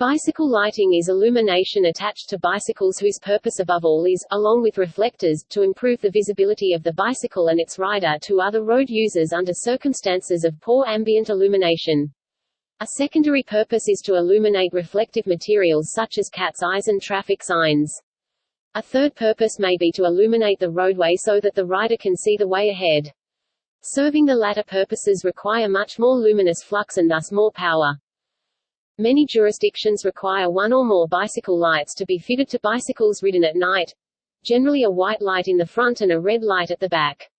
Bicycle lighting is illumination attached to bicycles whose purpose above all is, along with reflectors, to improve the visibility of the bicycle and its rider to other road users under circumstances of poor ambient illumination. A secondary purpose is to illuminate reflective materials such as cat's eyes and traffic signs. A third purpose may be to illuminate the roadway so that the rider can see the way ahead. Serving the latter purposes require much more luminous flux and thus more power. Many jurisdictions require one or more bicycle lights to be fitted to bicycles ridden at night, generally a white light in the front and a red light at the back.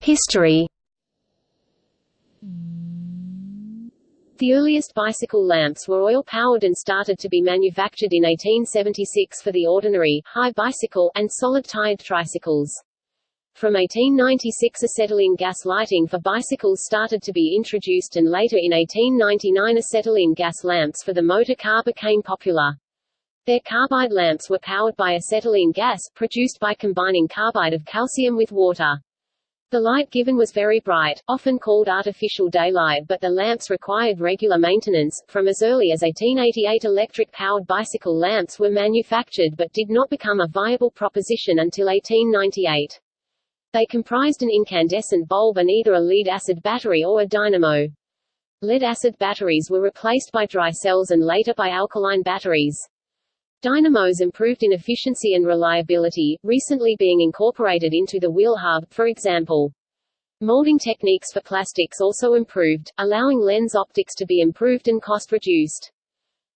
History. The earliest bicycle lamps were oil-powered and started to be manufactured in 1876 for the ordinary, high bicycle, and solid-tired tricycles. From 1896 acetylene gas lighting for bicycles started to be introduced and later in 1899 acetylene gas lamps for the motor car became popular. Their carbide lamps were powered by acetylene gas, produced by combining carbide of calcium with water. The light given was very bright, often called artificial daylight but the lamps required regular maintenance. From as early as 1888 electric-powered bicycle lamps were manufactured but did not become a viable proposition until 1898. They comprised an incandescent bulb and either a lead-acid battery or a dynamo. Lead-acid batteries were replaced by dry cells and later by alkaline batteries. Dynamos improved in efficiency and reliability, recently being incorporated into the wheel hub, for example. Molding techniques for plastics also improved, allowing lens optics to be improved and cost reduced.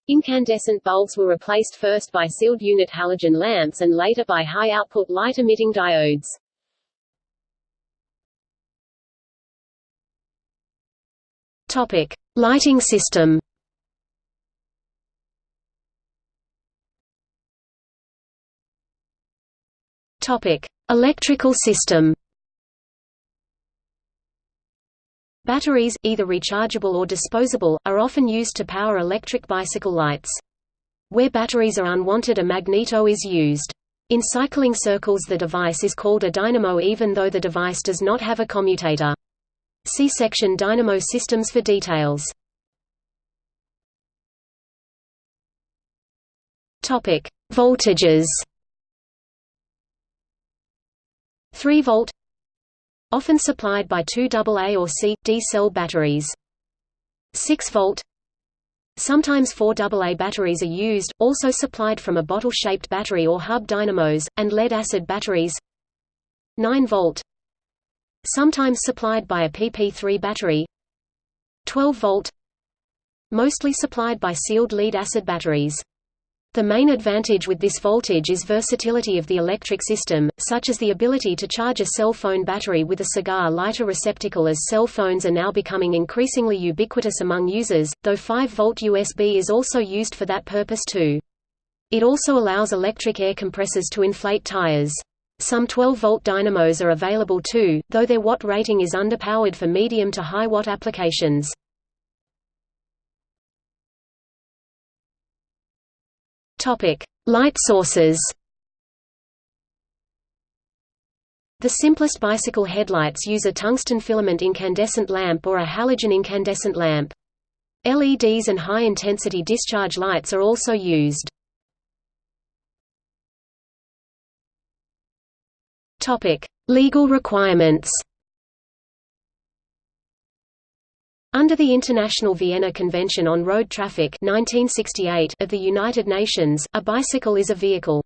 Incandescent bulbs were replaced first by sealed unit halogen lamps and later by high-output light-emitting diodes. Topic: Lighting system. Topic: Electrical system. Batteries, either rechargeable or disposable, are often used to power electric bicycle lights. Where batteries are unwanted a magneto is used. In cycling circles the device is called a dynamo even though the device does not have a commutator. See section dynamo systems for details. Topic: Voltages. 3 volt often supplied by two AA or C, D cell batteries. 6 volt Sometimes four AA batteries are used, also supplied from a bottle-shaped battery or hub dynamos, and lead-acid batteries 9 volt sometimes supplied by a PP3 battery 12 volt mostly supplied by sealed lead-acid batteries. The main advantage with this voltage is versatility of the electric system, such as the ability to charge a cell phone battery with a cigar lighter receptacle as cell phones are now becoming increasingly ubiquitous among users, though 5-volt USB is also used for that purpose too. It also allows electric air compressors to inflate tires. Some 12-volt dynamos are available too, though their watt rating is underpowered for medium to high watt applications. Light sources. The simplest bicycle headlights use a tungsten filament incandescent lamp or a halogen incandescent lamp. LEDs and high-intensity discharge lights are also used. Topic: Legal requirements. Under the International Vienna Convention on Road Traffic 1968 of the United Nations, a bicycle is a vehicle.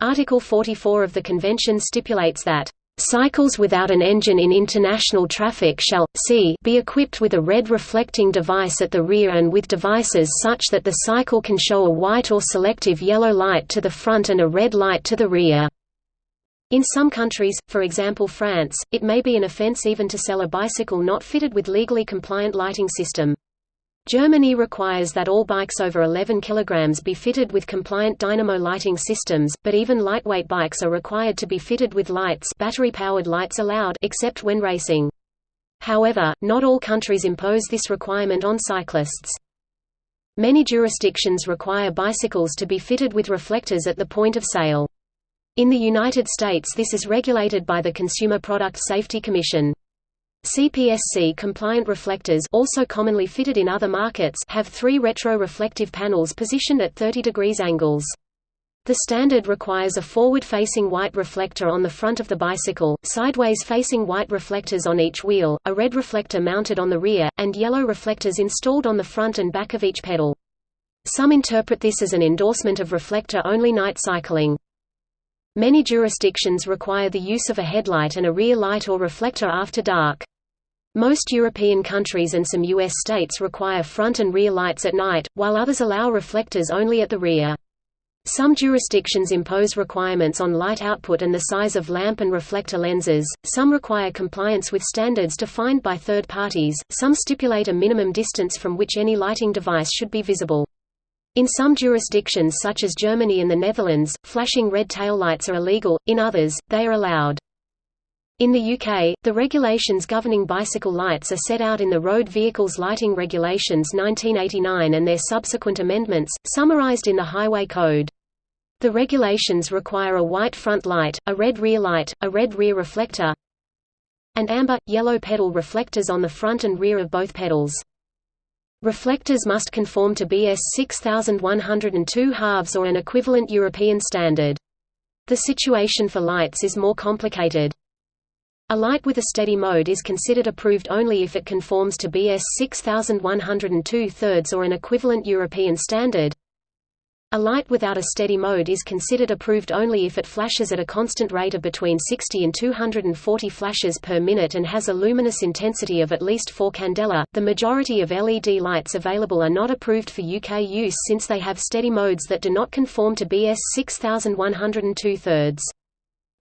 Article 44 of the convention stipulates that Cycles without an engine in international traffic shall, c be equipped with a red reflecting device at the rear and with devices such that the cycle can show a white or selective yellow light to the front and a red light to the rear. In some countries, for example France, it may be an offense even to sell a bicycle not fitted with legally compliant lighting system. Germany requires that all bikes over 11 kg be fitted with compliant dynamo lighting systems, but even lightweight bikes are required to be fitted with lights battery-powered lights allowed except when racing. However, not all countries impose this requirement on cyclists. Many jurisdictions require bicycles to be fitted with reflectors at the point of sale. In the United States this is regulated by the Consumer Product Safety Commission. CPSC-compliant reflectors also commonly fitted in other markets have three retroreflective panels positioned at 30 degrees angles. The standard requires a forward-facing white reflector on the front of the bicycle, sideways-facing white reflectors on each wheel, a red reflector mounted on the rear, and yellow reflectors installed on the front and back of each pedal. Some interpret this as an endorsement of reflector-only night cycling. Many jurisdictions require the use of a headlight and a rear light or reflector after dark. Most European countries and some U.S. states require front and rear lights at night, while others allow reflectors only at the rear. Some jurisdictions impose requirements on light output and the size of lamp and reflector lenses, some require compliance with standards defined by third parties, some stipulate a minimum distance from which any lighting device should be visible. In some jurisdictions such as Germany and the Netherlands, flashing red taillights are illegal, in others, they are allowed. In the UK, the regulations governing bicycle lights are set out in the Road Vehicles Lighting Regulations 1989 and their subsequent amendments, summarised in the Highway Code. The regulations require a white front light, a red rear light, a red rear reflector, and amber, yellow pedal reflectors on the front and rear of both pedals. Reflectors must conform to BS 6102 halves or an equivalent European standard. The situation for lights is more complicated. A light with a steady mode is considered approved only if it conforms to BS 6102 thirds or an equivalent European standard. A light without a steady mode is considered approved only if it flashes at a constant rate of between 60 and 240 flashes per minute and has a luminous intensity of at least 4 candela. The majority of LED lights available are not approved for UK use since they have steady modes that do not conform to BS 6102 thirds.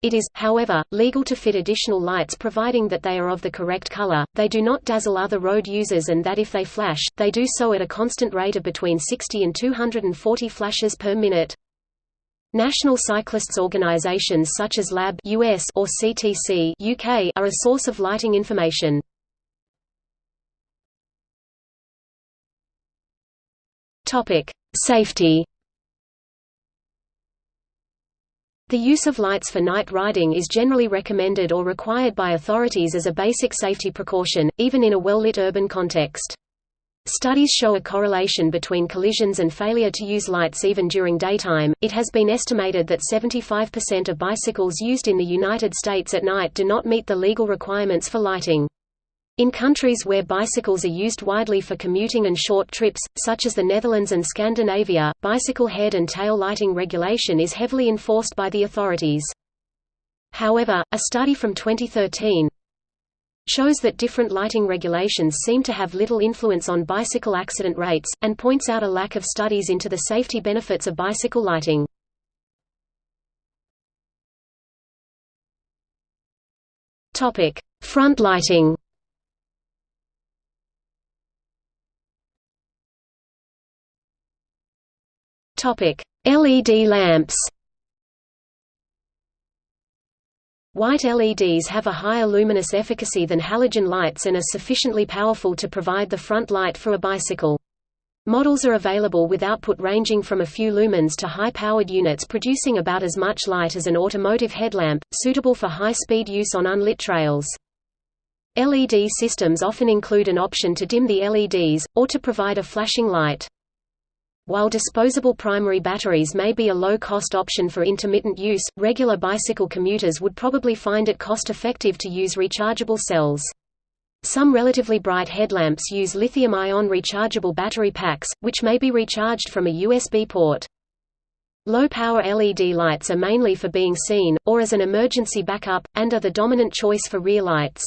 It is, however, legal to fit additional lights providing that they are of the correct color, they do not dazzle other road users and that if they flash, they do so at a constant rate of between 60 and 240 flashes per minute. National cyclists organizations such as LAB US or CTC UK are a source of lighting information. Topic: Safety The use of lights for night riding is generally recommended or required by authorities as a basic safety precaution, even in a well-lit urban context. Studies show a correlation between collisions and failure to use lights even during daytime. It has been estimated that 75% of bicycles used in the United States at night do not meet the legal requirements for lighting. In countries where bicycles are used widely for commuting and short trips, such as the Netherlands and Scandinavia, bicycle head and tail lighting regulation is heavily enforced by the authorities. However, a study from 2013 shows that different lighting regulations seem to have little influence on bicycle accident rates, and points out a lack of studies into the safety benefits of bicycle lighting. Front lighting Topic: LED lamps. White LEDs have a higher luminous efficacy than halogen lights and are sufficiently powerful to provide the front light for a bicycle. Models are available with output ranging from a few lumens to high-powered units producing about as much light as an automotive headlamp, suitable for high-speed use on unlit trails. LED systems often include an option to dim the LEDs, or to provide a flashing light. While disposable primary batteries may be a low-cost option for intermittent use, regular bicycle commuters would probably find it cost-effective to use rechargeable cells. Some relatively bright headlamps use lithium-ion rechargeable battery packs, which may be recharged from a USB port. Low-power LED lights are mainly for being seen, or as an emergency backup, and are the dominant choice for rear lights.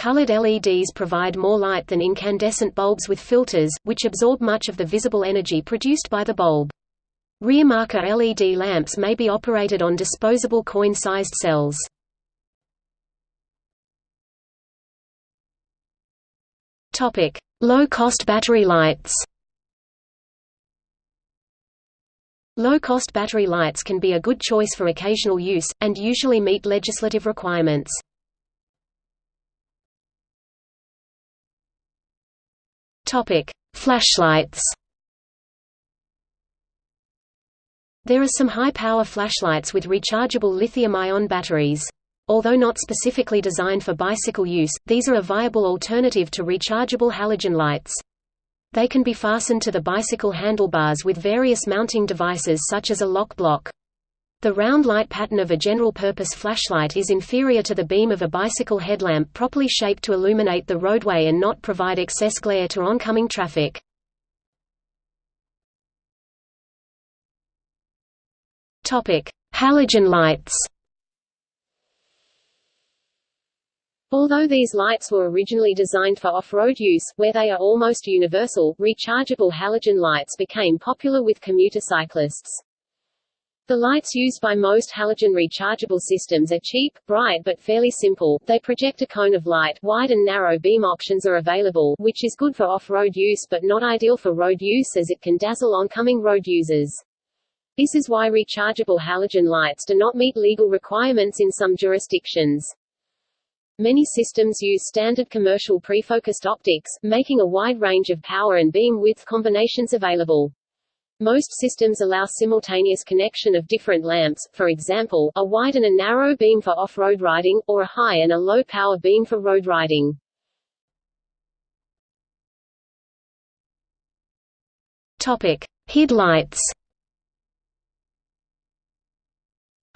Colored LEDs provide more light than incandescent bulbs with filters, which absorb much of the visible energy produced by the bulb. Rear marker LED lamps may be operated on disposable coin-sized cells. Low-cost battery lights Low-cost battery lights can be a good choice for occasional use, and usually meet legislative requirements. Topic: Flashlights. There are some high-power flashlights with rechargeable lithium-ion batteries. Although not specifically designed for bicycle use, these are a viable alternative to rechargeable halogen lights. They can be fastened to the bicycle handlebars with various mounting devices such as a lock block. The round light pattern of a general-purpose flashlight is inferior to the beam of a bicycle headlamp properly shaped to illuminate the roadway and not provide excess glare to oncoming traffic. Halogen lights Although these lights were originally designed for off-road use, where they are almost universal, rechargeable halogen lights became popular with commuter cyclists. The lights used by most halogen rechargeable systems are cheap, bright but fairly simple. They project a cone of light. Wide and narrow beam options are available, which is good for off-road use but not ideal for road use as it can dazzle oncoming road users. This is why rechargeable halogen lights do not meet legal requirements in some jurisdictions. Many systems use standard commercial pre-focused optics, making a wide range of power and beam width combinations available. Most systems allow simultaneous connection of different lamps, for example, a wide and a narrow beam for off-road riding, or a high and a low power beam for road riding. Topic: HID lights.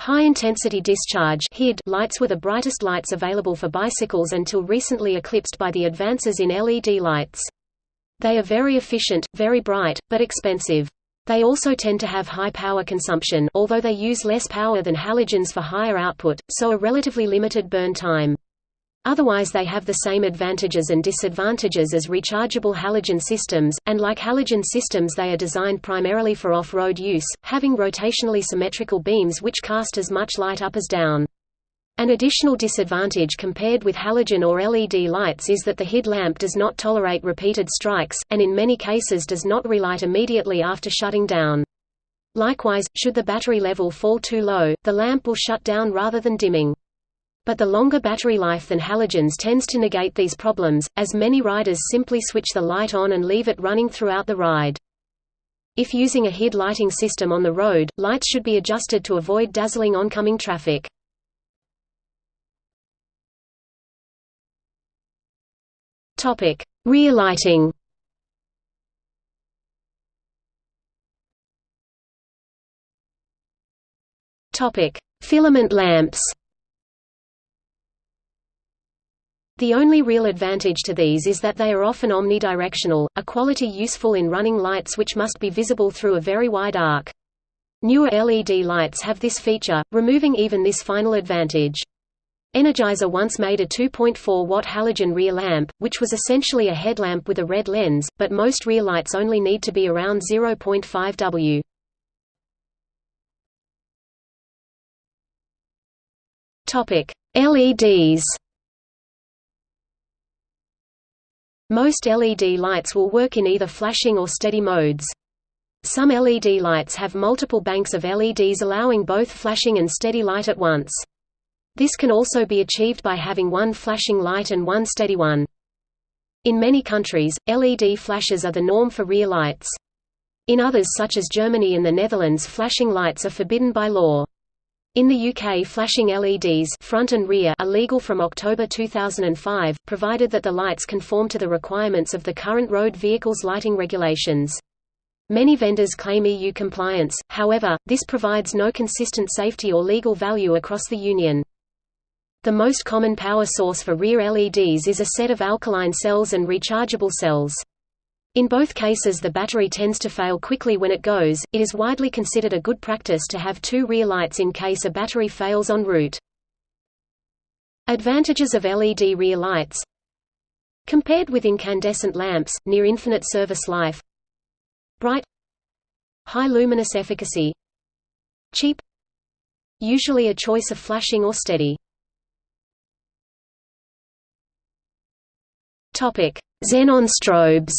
High-intensity discharge HID lights were the brightest lights available for bicycles until recently eclipsed by the advances in LED lights. They are very efficient, very bright, but expensive. They also tend to have high power consumption although they use less power than halogens for higher output, so a relatively limited burn time. Otherwise they have the same advantages and disadvantages as rechargeable halogen systems, and like halogen systems they are designed primarily for off-road use, having rotationally symmetrical beams which cast as much light up as down. An additional disadvantage compared with halogen or LED lights is that the HID lamp does not tolerate repeated strikes, and in many cases does not relight immediately after shutting down. Likewise, should the battery level fall too low, the lamp will shut down rather than dimming. But the longer battery life than halogens tends to negate these problems, as many riders simply switch the light on and leave it running throughout the ride. If using a HID lighting system on the road, lights should be adjusted to avoid dazzling oncoming traffic. Topic: Rear lighting. Topic: Filament lamps. The only real advantage to these is that they are often omnidirectional, a quality useful in running lights which must be visible through a very wide arc. Newer LED lights have this feature, removing even this final advantage. Energizer once made a 2.4-watt halogen rear lamp, which was essentially a headlamp with a red lens, but most rear lights only need to be around 0.5 W. LEDs. Most LED lights will work in either flashing or steady modes. Some LED lights have multiple banks of LEDs allowing both flashing and steady light at once. This can also be achieved by having one flashing light and one steady one. In many countries, LED flashes are the norm for rear lights. In others such as Germany and the Netherlands flashing lights are forbidden by law. In the UK flashing LEDs front and rear are legal from October 2005, provided that the lights conform to the requirements of the current road vehicles lighting regulations. Many vendors claim EU compliance, however, this provides no consistent safety or legal value across the Union. The most common power source for rear LEDs is a set of alkaline cells and rechargeable cells. In both cases the battery tends to fail quickly when it goes. It is widely considered a good practice to have two rear lights in case a battery fails en route. Advantages of LED rear lights Compared with incandescent lamps, near infinite service life Bright High luminous efficacy Cheap Usually a choice of flashing or steady Xenon strobes.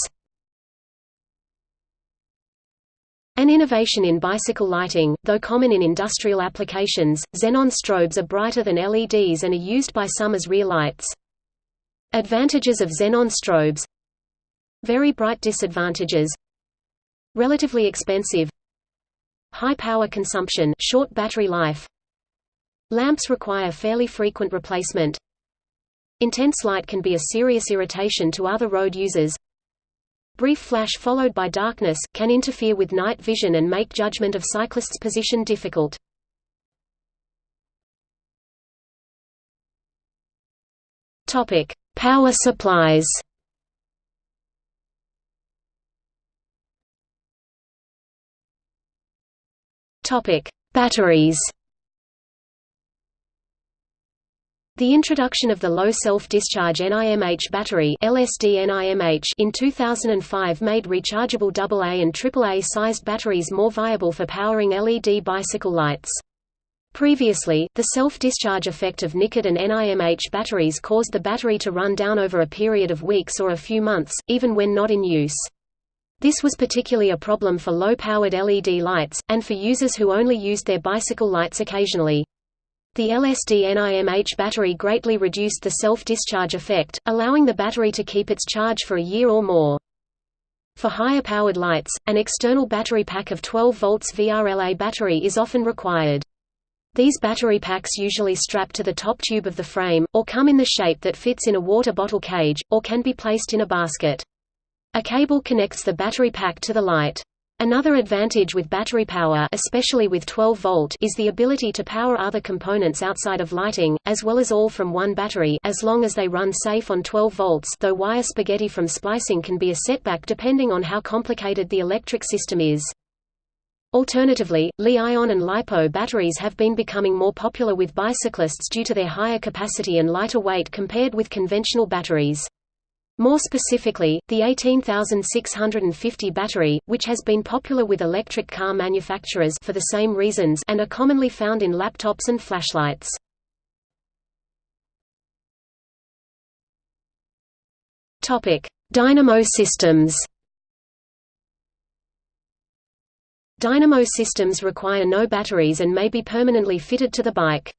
An innovation in bicycle lighting, though common in industrial applications, xenon strobes are brighter than LEDs and are used by some as rear lights. Advantages of xenon strobes Very bright disadvantages Relatively expensive High power consumption short battery life Lamps require fairly frequent replacement. Intense light can be a serious irritation to other road users. Brief flash followed by darkness, can interfere with night vision and make judgment of cyclists' position difficult. Power supplies Batteries The introduction of the low self-discharge NIMH battery LSD-NIMH in 2005 made rechargeable AA and AAA sized batteries more viable for powering LED bicycle lights. Previously, the self-discharge effect of NiCad and NIMH batteries caused the battery to run down over a period of weeks or a few months, even when not in use. This was particularly a problem for low-powered LED lights, and for users who only used their bicycle lights occasionally. The LSD-NIMH battery greatly reduced the self-discharge effect, allowing the battery to keep its charge for a year or more. For higher powered lights, an external battery pack of 12 volts VRLA battery is often required. These battery packs usually strap to the top tube of the frame, or come in the shape that fits in a water bottle cage, or can be placed in a basket. A cable connects the battery pack to the light. Another advantage with battery power especially with 12 volt is the ability to power other components outside of lighting, as well as all from one battery as long as they run safe on 12 volts though wire spaghetti from splicing can be a setback depending on how complicated the electric system is. Alternatively, Li-ion and LiPo batteries have been becoming more popular with bicyclists due to their higher capacity and lighter weight compared with conventional batteries. More specifically, the 18650 battery, which has been popular with electric car manufacturers for the same reasons and are commonly found in laptops and flashlights. Topic: Dynamo systems. Dynamo systems require no batteries and may be permanently fitted to the bike.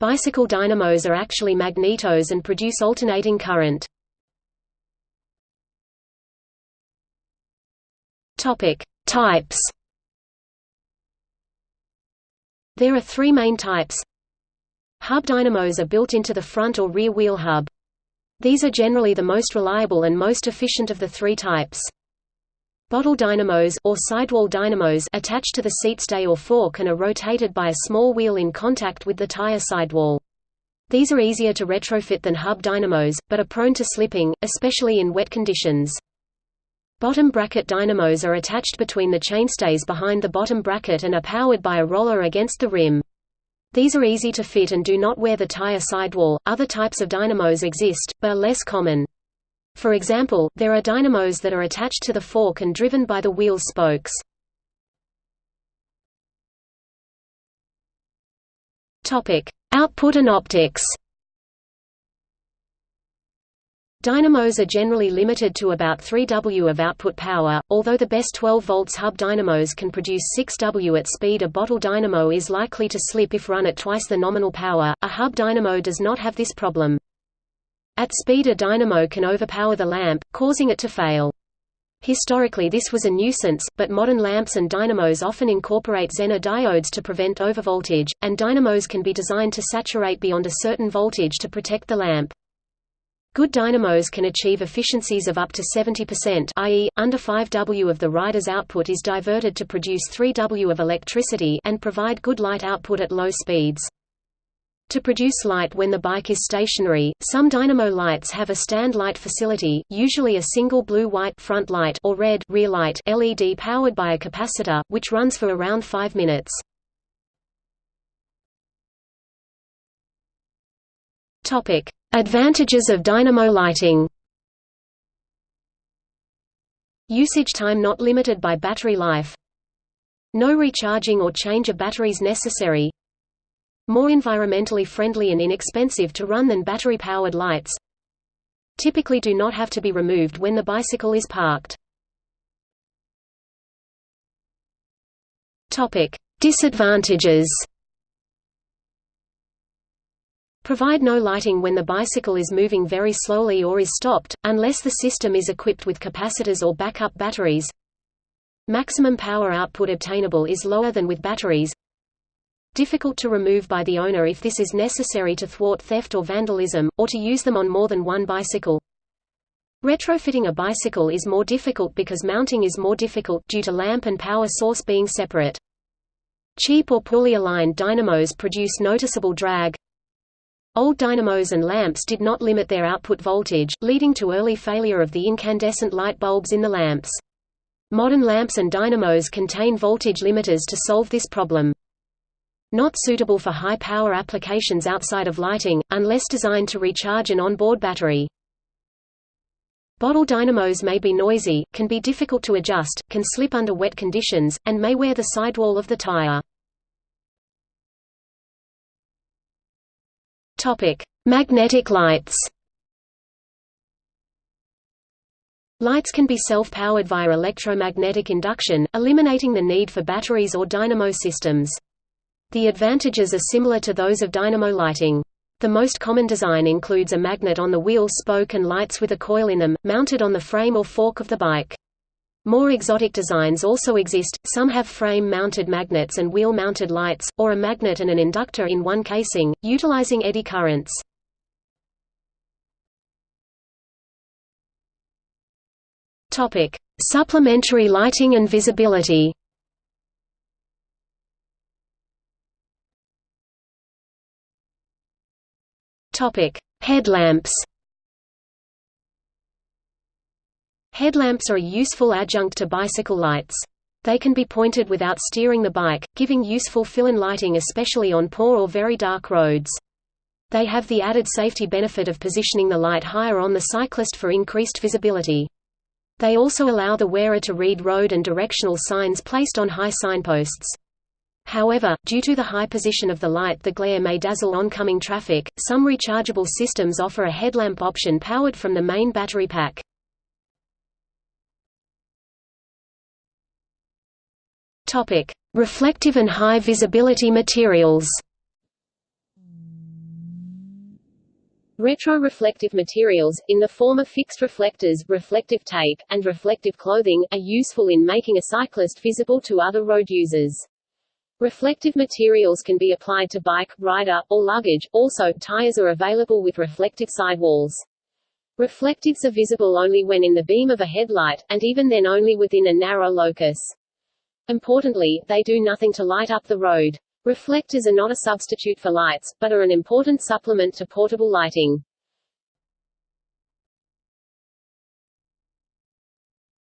Bicycle dynamos are actually magnetos and produce alternating current. Topic: Types. There are three main types. Hub dynamos are built into the front or rear wheel hub. These are generally the most reliable and most efficient of the three types. Bottle dynamos or sidewall dynamos attached to the seat stay or fork and are rotated by a small wheel in contact with the tire sidewall. These are easier to retrofit than hub dynamos, but are prone to slipping, especially in wet conditions. Bottom bracket dynamos are attached between the chainstays behind the bottom bracket and are powered by a roller against the rim. These are easy to fit and do not wear the tire sidewall. Other types of dynamos exist, but are less common. For example, there are dynamos that are attached to the fork and driven by the wheel spokes. Topic: Output and optics. Dynamos are generally limited to about 3 W of output power, although the best 12 volts hub dynamos can produce 6 W at speed a bottle dynamo is likely to slip if run at twice the nominal power, a hub dynamo does not have this problem. At speed a dynamo can overpower the lamp, causing it to fail. Historically this was a nuisance, but modern lamps and dynamos often incorporate Zener diodes to prevent overvoltage, and dynamos can be designed to saturate beyond a certain voltage to protect the lamp. Good dynamos can achieve efficiencies of up to 70% i.e., under 5 W of the rider's output is diverted to produce 3 W of electricity and provide good light output at low speeds. To produce light when the bike is stationary, some dynamo lights have a stand light facility, usually a single blue-white front light or red rear light LED powered by a capacitor, which runs for around 5 minutes. Topic: Advantages of dynamo lighting. Usage time not limited by battery life. No recharging or change of batteries necessary. More environmentally friendly and inexpensive to run than battery-powered lights. Typically do not have to be removed when the bicycle is parked. Disadvantages Provide no lighting when the bicycle is moving very slowly or is stopped, unless the system is equipped with capacitors or backup batteries. Maximum power output obtainable is lower than with batteries. difficult to remove by the owner if this is necessary to thwart theft or vandalism, or to use them on more than one bicycle. Retrofitting a bicycle is more difficult because mounting is more difficult due to lamp and power source being separate. Cheap or poorly aligned dynamos produce noticeable drag. Old dynamos and lamps did not limit their output voltage, leading to early failure of the incandescent light bulbs in the lamps. Modern lamps and dynamos contain voltage limiters to solve this problem. Not suitable for high-power applications outside of lighting, unless designed to recharge an onboard battery. Bottle dynamos may be noisy, can be difficult to adjust, can slip under wet conditions, and may wear the sidewall of the tire. Topic: Magnetic lights. Lights can be self-powered via electromagnetic induction, eliminating the need for batteries or dynamo systems. The advantages are similar to those of dynamo lighting. The most common design includes a magnet on the wheel spoke and lights with a coil in them, mounted on the frame or fork of the bike. More exotic designs also exist, some have frame-mounted magnets and wheel-mounted lights, or a magnet and an inductor in one casing, utilizing eddy currents. Supplementary lighting and visibility Headlamps. Headlamps are a useful adjunct to bicycle lights. They can be pointed without steering the bike, giving useful fill-in lighting especially on poor or very dark roads. They have the added safety benefit of positioning the light higher on the cyclist for increased visibility. They also allow the wearer to read road and directional signs placed on high signposts. However, due to the high position of the light the glare may dazzle oncoming traffic. Some rechargeable systems offer a headlamp option powered from the main battery pack. Topic: Reflective and high visibility materials. Retroreflective materials, in the form of fixed reflectors, reflective tape, and reflective clothing, are useful in making a cyclist visible to other road users. Reflective materials can be applied to bike, rider, or luggage. Also, tires are available with reflective sidewalls. Reflectives are visible only when in the beam of a headlight, and even then only within a narrow locus. Importantly, they do nothing to light up the road. Reflectors are not a substitute for lights, but are an important supplement to portable lighting.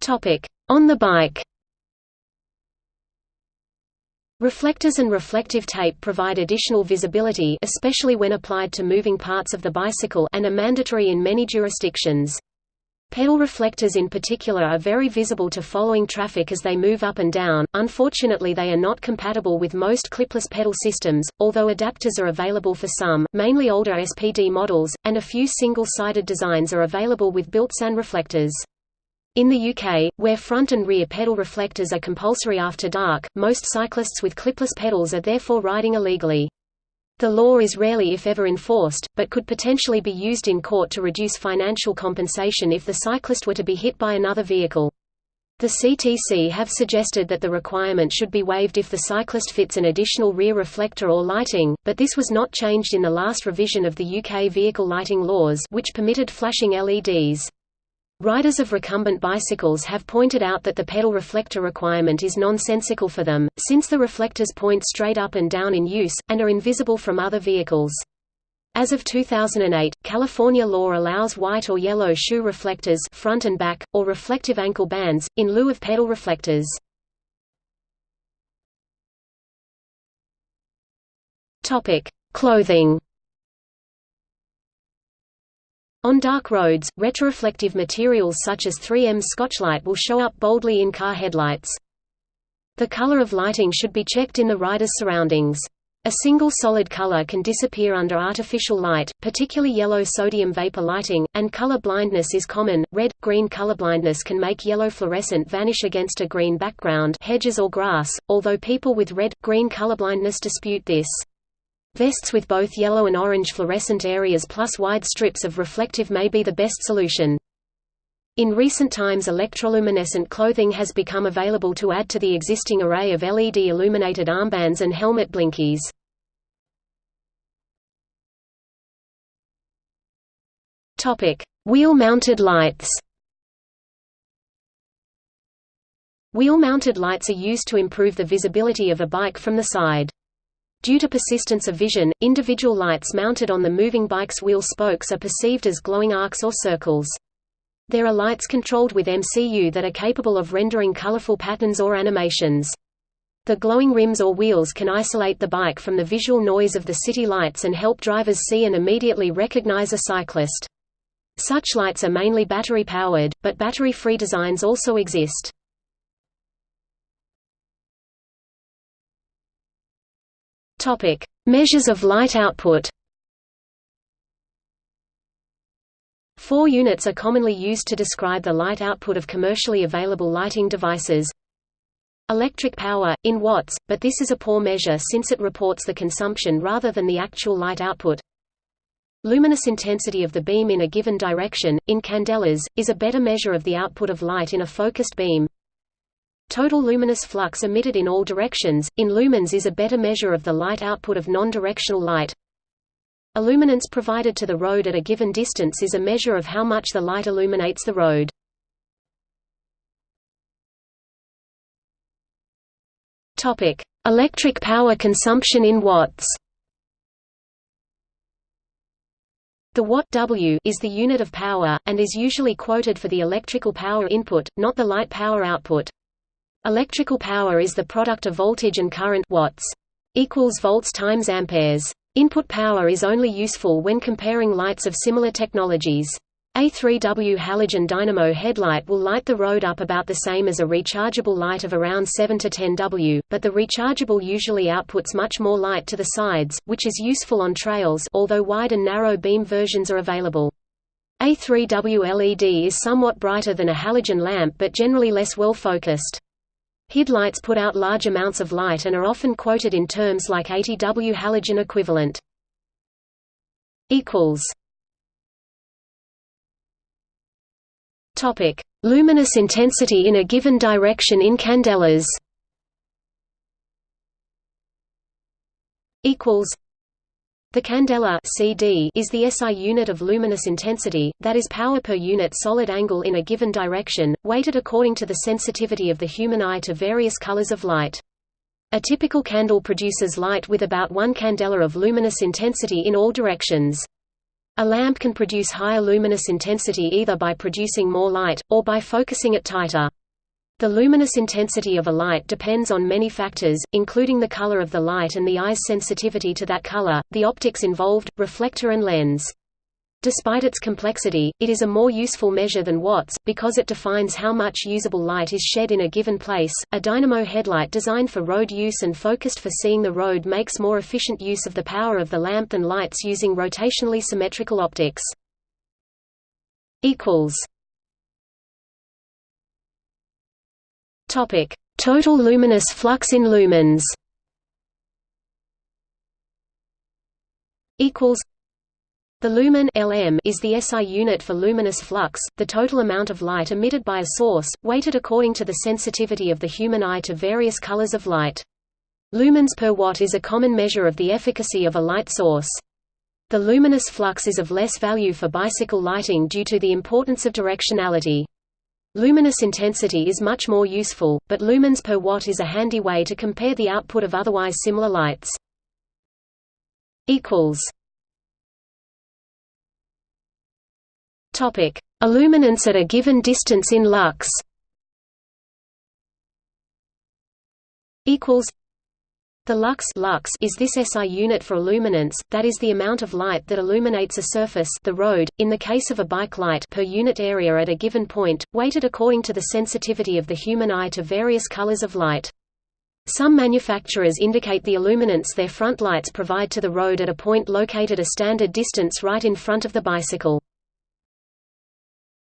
Topic. On the bike Reflectors and reflective tape provide additional visibility especially when applied to moving parts of the bicycle and are mandatory in many jurisdictions. Pedal reflectors in particular are very visible to following traffic as they move up and down. Unfortunately, they are not compatible with most clipless pedal systems, although adapters are available for some, mainly older SPD models, and a few single-sided designs are available with built-in reflectors. In the UK, where front and rear pedal reflectors are compulsory after dark, most cyclists with clipless pedals are therefore riding illegally. The law is rarely if ever enforced, but could potentially be used in court to reduce financial compensation if the cyclist were to be hit by another vehicle. The CTC have suggested that the requirement should be waived if the cyclist fits an additional rear reflector or lighting, but this was not changed in the last revision of the UK vehicle lighting laws which permitted flashing LEDs. Riders of recumbent bicycles have pointed out that the pedal reflector requirement is nonsensical for them, since the reflectors point straight up and down in use, and are invisible from other vehicles. As of 2008, California law allows white or yellow shoe reflectors front and back, or reflective ankle bands, in lieu of pedal reflectors. Clothing on dark roads, retroreflective materials such as 3M Scotchlite will show up boldly in car headlights. The color of lighting should be checked in the rider's surroundings. A single solid color can disappear under artificial light, particularly yellow sodium vapor lighting, and color blindness is common. Red green colorblindness can make yellow fluorescent vanish against a green background, hedges or grass, although people with red green colorblindness dispute this. Vests with both yellow and orange fluorescent areas plus wide strips of reflective may be the best solution. In recent times electroluminescent clothing has become available to add to the existing array of LED illuminated armbands and helmet blinkies. Wheel-mounted lights Wheel-mounted lights are used to improve the visibility of a bike from the side. Due to persistence of vision, individual lights mounted on the moving bike's wheel spokes are perceived as glowing arcs or circles. There are lights controlled with MCU that are capable of rendering colorful patterns or animations. The glowing rims or wheels can isolate the bike from the visual noise of the city lights and help drivers see and immediately recognize a cyclist. Such lights are mainly battery-powered, but battery-free designs also exist. Measures of light output Four units are commonly used to describe the light output of commercially available lighting devices. Electric power, in watts, but this is a poor measure since it reports the consumption rather than the actual light output. Luminous intensity of the beam in a given direction, in candelas, is a better measure of the output of light in a focused beam. Total luminous flux emitted in all directions, in lumens is a better measure of the light output of non-directional light. Illuminance provided to the road at a given distance is a measure of how much the light illuminates the road. Electric power consumption in watts. The watt W is the unit of power, and is usually quoted for the electrical power input, not the light power output. Electrical power is the product of voltage and current watts equals volts times amperes. Input power is only useful when comparing lights of similar technologies. A 3W halogen dynamo headlight will light the road up about the same as a rechargeable light of around 7 to 10 W, but the rechargeable usually outputs much more light to the sides, which is useful on trails although wide and narrow beam versions are available. A 3W LED is somewhat brighter than a halogen lamp but generally less well focused. HID lights put out large amounts of light and are often quoted in terms like 80 W halogen equivalent. Topic: Luminous intensity in a given direction in candelas. Equals the candela CD is the SI unit of luminous intensity, that is power per unit solid angle in a given direction, weighted according to the sensitivity of the human eye to various colors of light. A typical candle produces light with about one candela of luminous intensity in all directions. A lamp can produce higher luminous intensity either by producing more light, or by focusing it tighter. The luminous intensity of a light depends on many factors, including the color of the light and the eye's sensitivity to that color, the optics involved, reflector and lens. Despite its complexity, it is a more useful measure than watts, because it defines how much usable light is shed in a given place. A dynamo headlight designed for road use and focused for seeing the road makes more efficient use of the power of the lamp than lights using rotationally symmetrical optics. equals Topic: Total luminous flux in lumens. Equals. The lumen Lm is the SI unit for luminous flux, the total amount of light emitted by a source, weighted according to the sensitivity of the human eye to various colors of light. Lumens per watt is a common measure of the efficacy of a light source. The luminous flux is of less value for bicycle lighting due to the importance of directionality. Luminous intensity is much more useful, but lumens per watt is a handy way to compare the output of otherwise similar lights. equals Topic: Illuminance at a given distance in lux. Equals the lux, lux is this SI unit for illuminance, that is the amount of light that illuminates a surface the road, in the case of a bike light per unit area at a given point, weighted according to the sensitivity of the human eye to various colors of light. Some manufacturers indicate the illuminance their front lights provide to the road at a point located a standard distance right in front of the bicycle.